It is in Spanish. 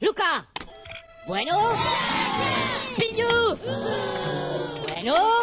¡Luca! Bueno. ¡Piñu! Bueno.